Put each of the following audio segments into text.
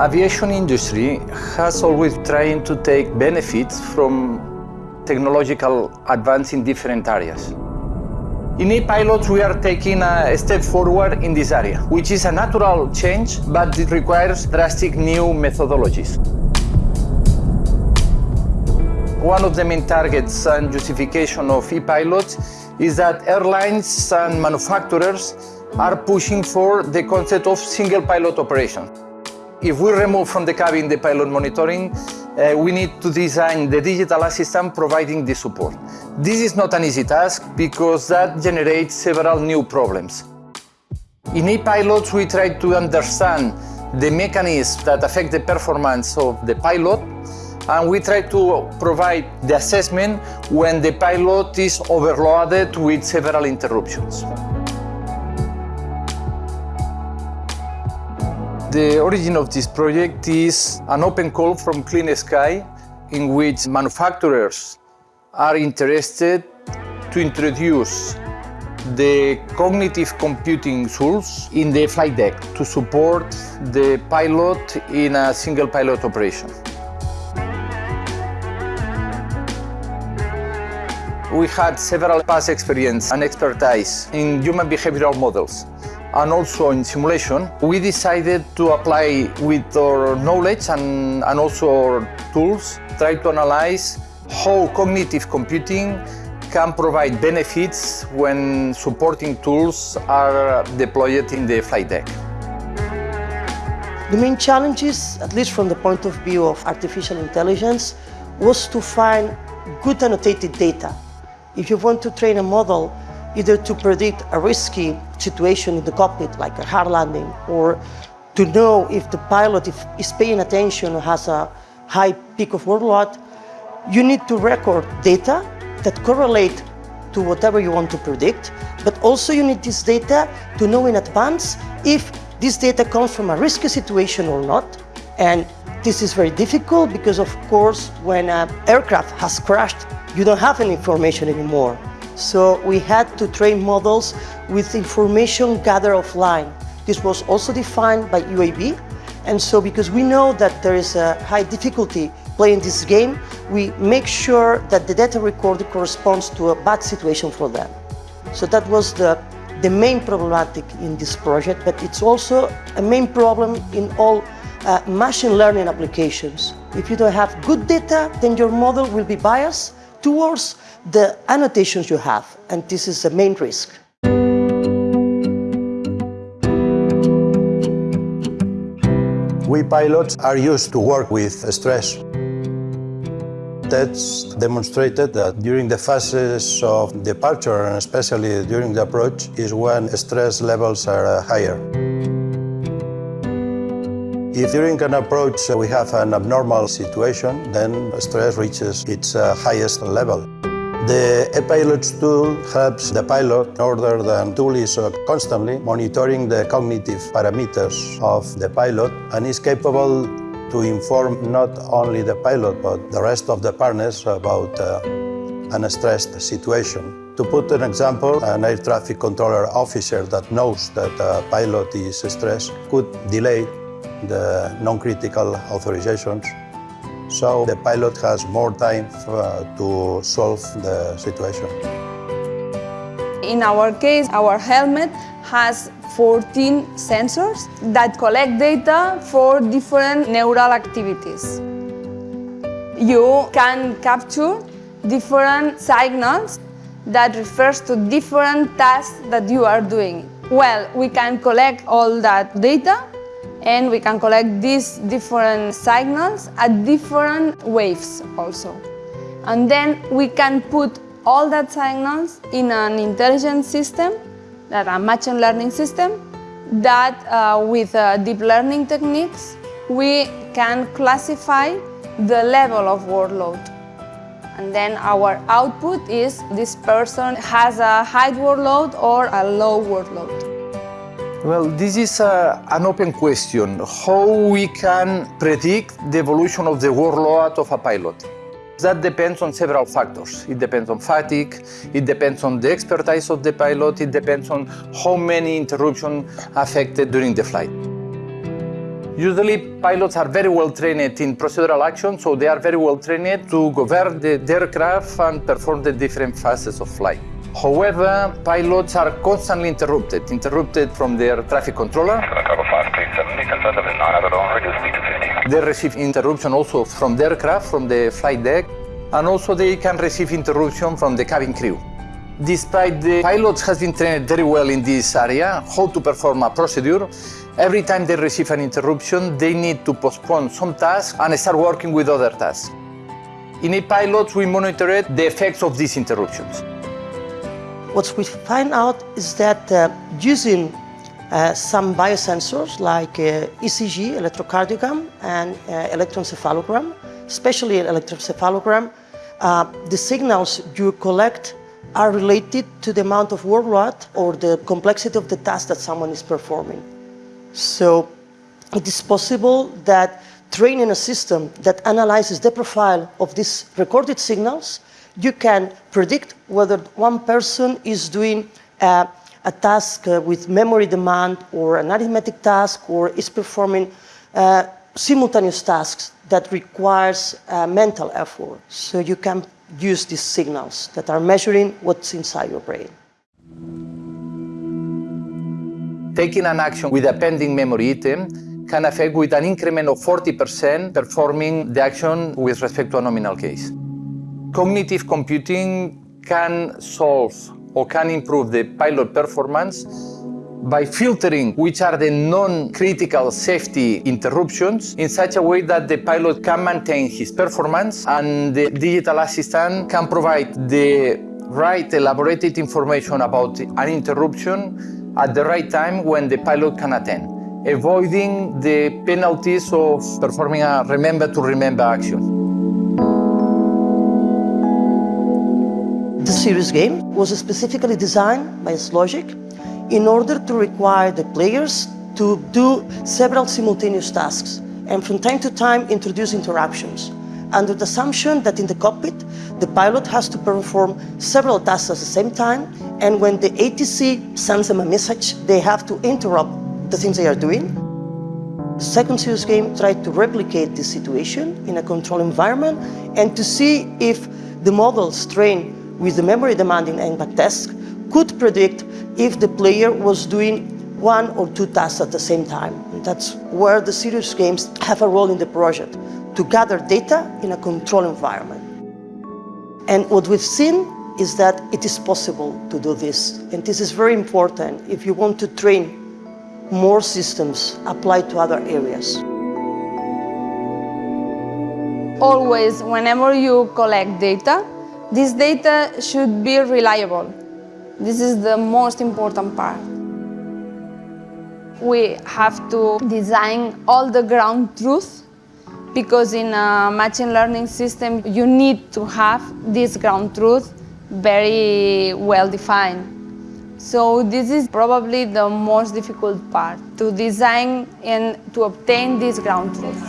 Aviation industry has always tried to take benefits from technological advance in different areas. In ePilots, we are taking a step forward in this area, which is a natural change, but it requires drastic new methodologies. One of the main targets and justification of ePilots is that airlines and manufacturers are pushing for the concept of single pilot operation. If we remove from the cabin the pilot monitoring, uh, we need to design the digital assistant providing the support. This is not an easy task because that generates several new problems. In ePilots, we try to understand the mechanisms that affect the performance of the pilot and we try to provide the assessment when the pilot is overloaded with several interruptions. The origin of this project is an open call from Clean Sky in which manufacturers are interested to introduce the cognitive computing tools in the flight deck to support the pilot in a single pilot operation. We had several past experience and expertise in human behavioral models and also in simulation, we decided to apply with our knowledge and, and also our tools, try to analyze how cognitive computing can provide benefits when supporting tools are deployed in the flight deck. The main challenges, at least from the point of view of artificial intelligence, was to find good annotated data. If you want to train a model either to predict a risky situation in the cockpit, like a hard landing, or to know if the pilot is paying attention or has a high peak of workload, you need to record data that correlate to whatever you want to predict, but also you need this data to know in advance if this data comes from a risky situation or not. And this is very difficult because, of course, when an aircraft has crashed, you don't have any information anymore. So we had to train models with information gathered offline. This was also defined by UAB. And so because we know that there is a high difficulty playing this game, we make sure that the data recorded corresponds to a bad situation for them. So that was the, the main problematic in this project, but it's also a main problem in all uh, machine learning applications. If you don't have good data, then your model will be biased towards the annotations you have, and this is the main risk. We pilots are used to work with stress. That's demonstrated that during the phases of departure, and especially during the approach, is when stress levels are uh, higher. If during an approach we have an abnormal situation, then stress reaches its uh, highest level. The ePilots tool helps the pilot in order the tool is uh, constantly monitoring the cognitive parameters of the pilot and is capable to inform not only the pilot but the rest of the partners about uh, an stressed situation. To put an example, an air traffic controller officer that knows that a pilot is stressed could delay the non-critical authorizations. So the pilot has more time uh, to solve the situation. In our case, our helmet has 14 sensors that collect data for different neural activities. You can capture different signals that refers to different tasks that you are doing. Well, we can collect all that data and we can collect these different signals at different waves also. And then we can put all that signals in an intelligent system, that a machine learning system, that uh, with uh, deep learning techniques we can classify the level of workload. And then our output is this person has a high workload or a low workload. Well, this is a, an open question, how we can predict the evolution of the workload of a pilot. That depends on several factors. It depends on fatigue, it depends on the expertise of the pilot, it depends on how many interruptions affected during the flight. Usually pilots are very well trained in procedural action, so they are very well trained to govern the, the aircraft and perform the different phases of flight. However, pilots are constantly interrupted, interrupted from their traffic controller. They receive interruption also from the aircraft, from the flight deck, and also they can receive interruption from the cabin crew. Despite the pilots has been trained very well in this area, how to perform a procedure, every time they receive an interruption, they need to postpone some tasks and start working with other tasks. In a pilot, we monitor the effects of these interruptions. What we find out is that uh, using uh, some biosensors like uh, ECG, electrocardiogram, and uh, electroencephalogram, especially electroencephalogram, uh, the signals you collect are related to the amount of workload or the complexity of the task that someone is performing. So it is possible that training a system that analyzes the profile of these recorded signals, you can predict whether one person is doing uh, a task uh, with memory demand or an arithmetic task or is performing uh, simultaneous tasks that requires uh, mental effort. So you can use these signals that are measuring what's inside your brain. Taking an action with a pending memory item can affect with an increment of 40% performing the action with respect to a nominal case. Cognitive computing can solve or can improve the pilot performance by filtering which are the non-critical safety interruptions in such a way that the pilot can maintain his performance and the digital assistant can provide the right elaborated information about an interruption at the right time when the pilot can attend, avoiding the penalties of performing a remember to remember action. The serious game was specifically designed by S-Logic in order to require the players to do several simultaneous tasks and from time to time introduce interruptions under the assumption that in the cockpit the pilot has to perform several tasks at the same time and when the ATC sends them a message they have to interrupt the things they are doing. Second Series game tried to replicate this situation in a control environment and to see if the models trained with the memory demanding NCLAC task could predict if the player was doing one or two tasks at the same time. That's where the serious games have a role in the project, to gather data in a controlled environment. And what we've seen is that it is possible to do this. And this is very important if you want to train more systems applied to other areas. Always, whenever you collect data, this data should be reliable. This is the most important part. We have to design all the ground truth because in a machine learning system you need to have this ground truth very well defined. So this is probably the most difficult part, to design and to obtain this ground truth.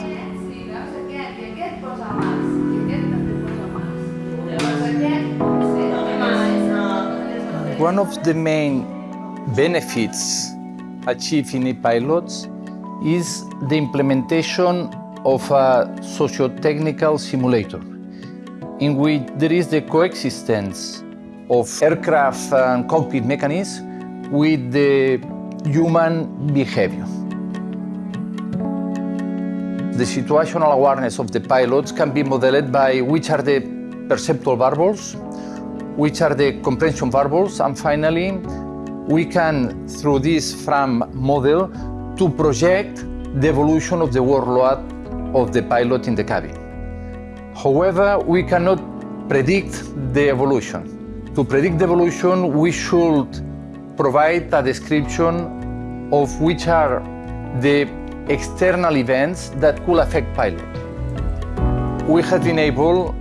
One of the main benefits achieved in e-pilots is the implementation of a socio-technical simulator in which there is the coexistence of aircraft and cockpit mechanisms with the human behavior. The situational awareness of the pilots can be modeled by which are the perceptual variables, which are the comprehension variables, and finally, we can, through this FRAM model, to project the evolution of the workload of the pilot in the cabin. However, we cannot predict the evolution. To predict the evolution, we should provide a description of which are the external events that could affect pilot. We have been able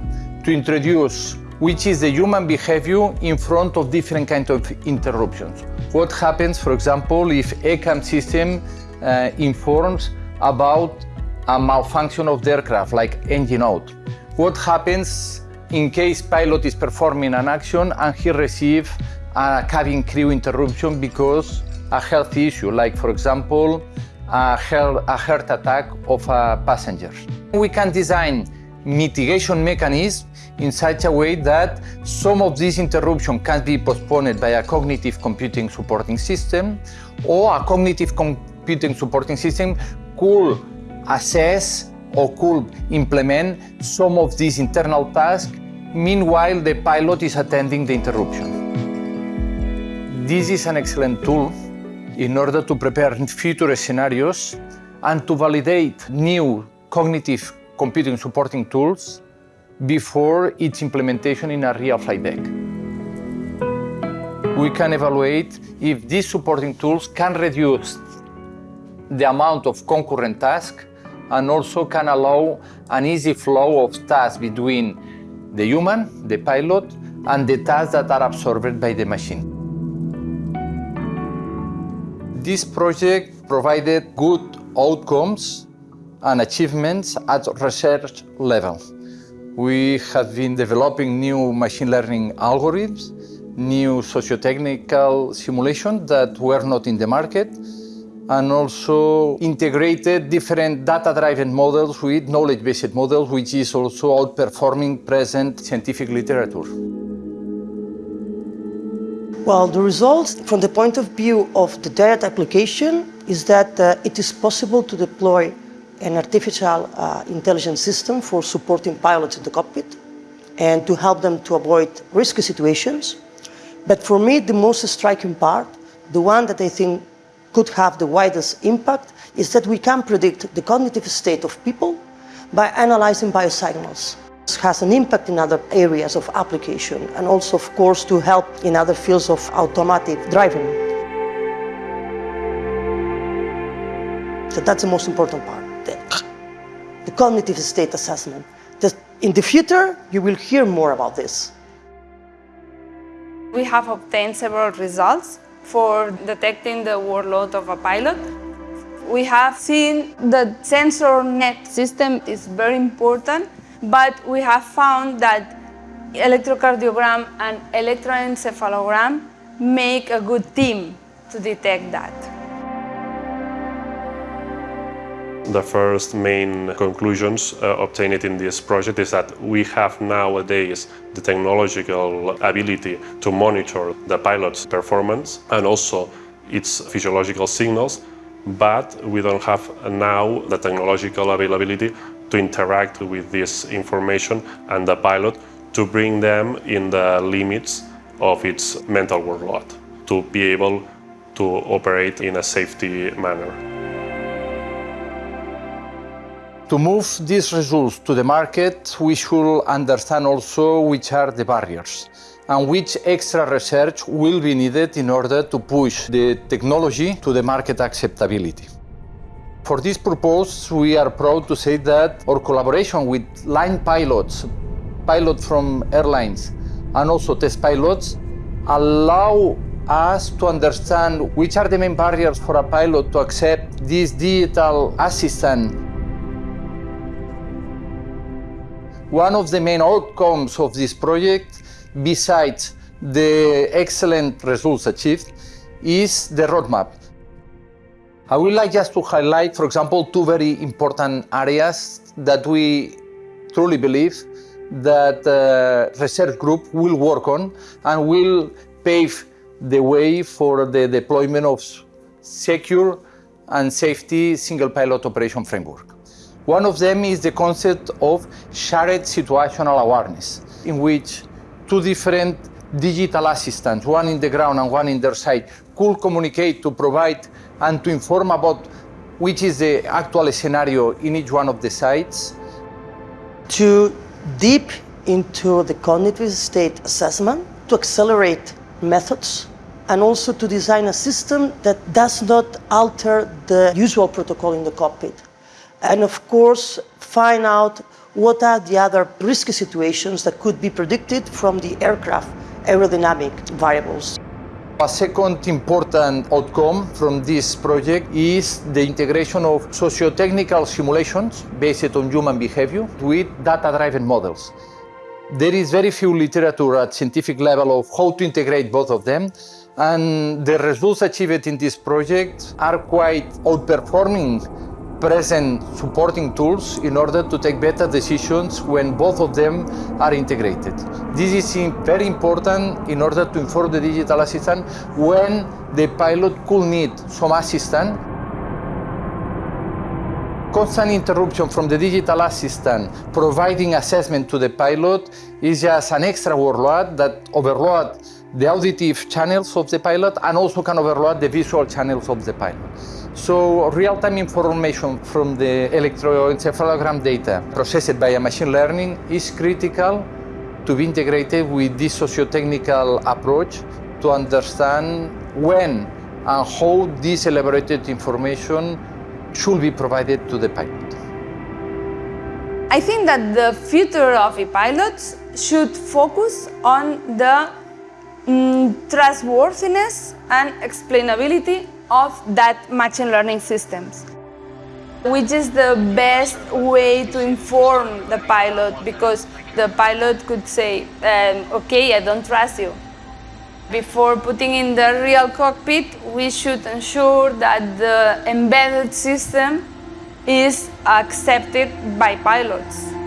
to introduce which is the human behavior in front of different kinds of interruptions. What happens, for example, if ECAM system uh, informs about a malfunction of the aircraft, like engine out? What happens in case pilot is performing an action and he receives a cabin crew interruption because a health issue, like for example, a a heart attack of a passenger. We can design mitigation mechanism in such a way that some of this interruption can be postponed by a cognitive computing supporting system or a cognitive computing supporting system could assess or could implement some of these internal tasks meanwhile the pilot is attending the interruption. This is an excellent tool in order to prepare future scenarios and to validate new cognitive computing supporting tools before its implementation in a real flight deck. We can evaluate if these supporting tools can reduce the amount of concurrent tasks and also can allow an easy flow of tasks between the human, the pilot, and the tasks that are absorbed by the machine. This project provided good outcomes and achievements at research level. We have been developing new machine learning algorithms, new socio-technical simulations that were not in the market, and also integrated different data-driven models with knowledge-based models, which is also outperforming present scientific literature. Well, the results from the point of view of the direct application is that uh, it is possible to deploy an artificial uh, intelligence system for supporting pilots in the cockpit and to help them to avoid risky situations. But for me, the most striking part, the one that I think could have the widest impact, is that we can predict the cognitive state of people by analyzing biosignals This has an impact in other areas of application and also, of course, to help in other fields of automatic driving. So that's the most important part, the, ah, the cognitive state assessment. The, in the future, you will hear more about this. We have obtained several results for detecting the workload of a pilot. We have seen the sensor net system is very important but we have found that electrocardiogram and electroencephalogram make a good team to detect that. The first main conclusions uh, obtained in this project is that we have nowadays the technological ability to monitor the pilot's performance and also its physiological signals, but we don't have now the technological availability to interact with this information and the pilot to bring them in the limits of its mental workload, to be able to operate in a safety manner. To move these results to the market, we should understand also which are the barriers and which extra research will be needed in order to push the technology to the market acceptability. For this purpose, we are proud to say that our collaboration with line pilots, pilots from airlines, and also test pilots allow us to understand which are the main barriers for a pilot to accept this digital assistant. One of the main outcomes of this project, besides the excellent results achieved, is the roadmap. I would like just to highlight, for example, two very important areas that we truly believe that the uh, research group will work on and will pave the way for the deployment of secure and safety single pilot operation framework. One of them is the concept of shared situational awareness, in which two different digital assistants, one in the ground and one in their side, could communicate to provide and to inform about which is the actual scenario in each one of the sites. To deep into the cognitive state assessment, to accelerate methods, and also to design a system that does not alter the usual protocol in the cockpit. And of course, find out what are the other risky situations that could be predicted from the aircraft aerodynamic variables. A second important outcome from this project is the integration of socio-technical simulations based on human behavior with data-driven models. There is very few literature at scientific level of how to integrate both of them, And the results achieved in this project are quite outperforming present supporting tools in order to take better decisions when both of them are integrated. This is very important in order to inform the digital assistant when the pilot could need some assistance constant interruption from the digital assistant providing assessment to the pilot is just an extra workload that overload the auditive channels of the pilot and also can overload the visual channels of the pilot. So real-time information from the electroencephalogram data processed by a machine learning is critical to be integrated with this socio-technical approach to understand when and how this elaborated information should be provided to the pilot. I think that the future of e-pilots should focus on the mm, trustworthiness and explainability of that machine learning systems which is the best way to inform the pilot because the pilot could say, um, okay, I don't trust you. Before putting in the real cockpit, we should ensure that the embedded system is accepted by pilots.